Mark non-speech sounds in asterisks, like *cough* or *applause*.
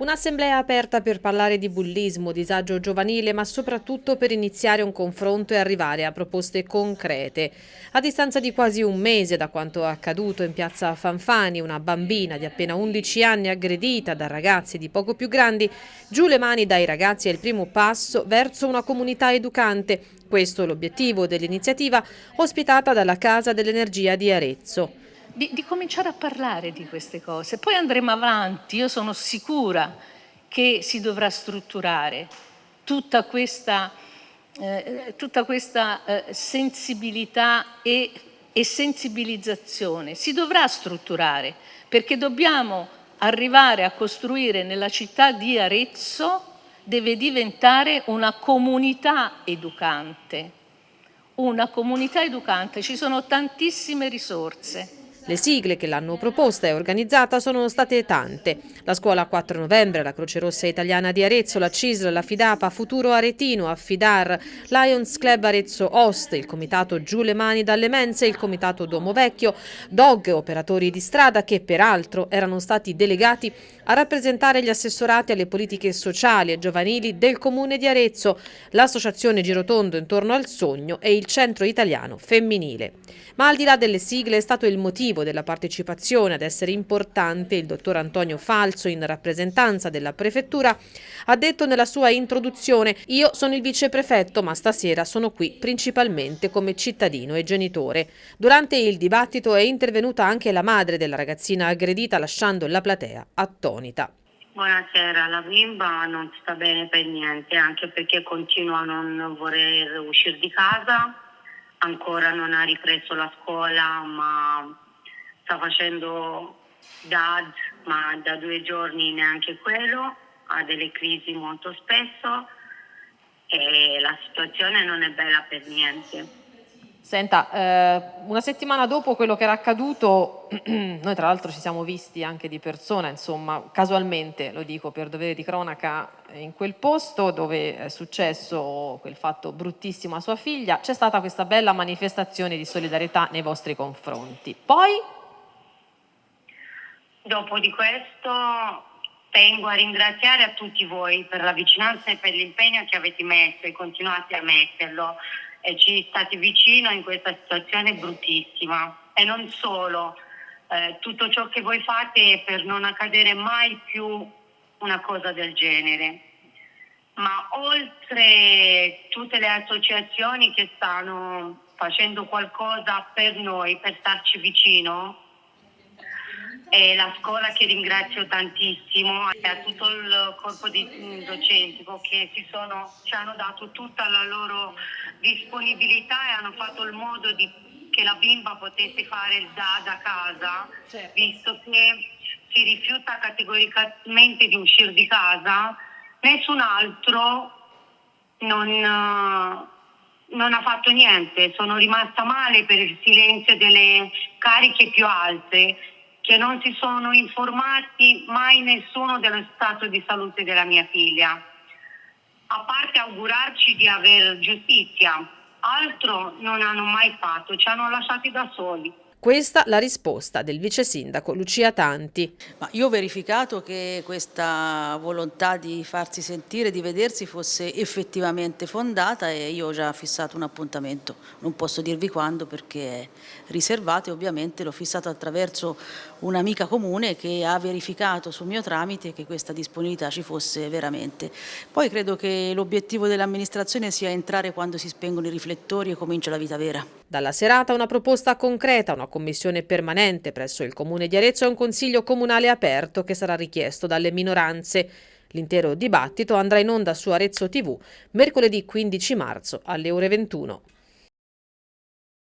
Un'assemblea aperta per parlare di bullismo, disagio giovanile, ma soprattutto per iniziare un confronto e arrivare a proposte concrete. A distanza di quasi un mese da quanto accaduto in piazza Fanfani, una bambina di appena 11 anni aggredita da ragazzi di poco più grandi, giù le mani dai ragazzi è il primo passo verso una comunità educante. Questo è l'obiettivo dell'iniziativa ospitata dalla Casa dell'Energia di Arezzo di, di cominciare a parlare di queste cose. Poi andremo avanti, io sono sicura che si dovrà strutturare tutta questa, eh, tutta questa eh, sensibilità e, e sensibilizzazione. Si dovrà strutturare perché dobbiamo arrivare a costruire nella città di Arezzo deve diventare una comunità educante. Una comunità educante, ci sono tantissime risorse le sigle che l'hanno proposta e organizzata sono state tante. La Scuola 4 Novembre, la Croce Rossa Italiana di Arezzo, la CISL, la Fidapa, Futuro Aretino, Affidar, Lions Club Arezzo Host, il Comitato Giù le Mani dalle Mense, il Comitato Duomo Vecchio, Dog, operatori di strada che peraltro erano stati delegati a rappresentare gli assessorati alle politiche sociali e giovanili del Comune di Arezzo, l'Associazione Girotondo intorno al sogno e il Centro Italiano Femminile. Ma al di là delle sigle è stato il motivo della partecipazione ad essere importante il dottor Antonio Falso in rappresentanza della prefettura ha detto nella sua introduzione io sono il viceprefetto ma stasera sono qui principalmente come cittadino e genitore. Durante il dibattito è intervenuta anche la madre della ragazzina aggredita lasciando la platea attonita. Buonasera, la bimba non sta bene per niente anche perché continua a non voler uscire di casa ancora non ha ripreso la scuola ma sta facendo DAD ma da due giorni neanche quello, ha delle crisi molto spesso e la situazione non è bella per niente. Senta, eh, una settimana dopo quello che era accaduto, *clears throat* noi tra l'altro ci siamo visti anche di persona, insomma, casualmente, lo dico per dovere di cronaca, in quel posto dove è successo quel fatto bruttissimo a sua figlia, c'è stata questa bella manifestazione di solidarietà nei vostri confronti. Poi? Dopo di questo tengo a ringraziare a tutti voi per la vicinanza e per l'impegno che avete messo e continuate a metterlo e ci state vicino in questa situazione bruttissima. E non solo, eh, tutto ciò che voi fate è per non accadere mai più una cosa del genere. Ma oltre tutte le associazioni che stanno facendo qualcosa per noi, per starci vicino, e la scuola che ringrazio tantissimo e a tutto il corpo di docentico che si sono, ci hanno dato tutta la loro disponibilità e hanno fatto il modo di, che la bimba potesse fare il DAD a casa, certo. visto che si rifiuta categoricamente di uscire di casa, nessun altro non, non ha fatto niente, sono rimasta male per il silenzio delle cariche più alte che non si sono informati mai nessuno dello stato di salute della mia figlia. A parte augurarci di avere giustizia, altro non hanno mai fatto, ci hanno lasciati da soli. Questa la risposta del vice sindaco Lucia Tanti. Ma io ho verificato che questa volontà di farsi sentire, di vedersi fosse effettivamente fondata e io ho già fissato un appuntamento, non posso dirvi quando perché è riservato e ovviamente l'ho fissato attraverso un'amica comune che ha verificato sul mio tramite che questa disponibilità ci fosse veramente. Poi credo che l'obiettivo dell'amministrazione sia entrare quando si spengono i riflettori e comincia la vita vera. Dalla serata una proposta concreta, una commissione permanente presso il Comune di Arezzo e un consiglio comunale aperto che sarà richiesto dalle minoranze. L'intero dibattito andrà in onda su Arezzo TV mercoledì 15 marzo alle ore 21.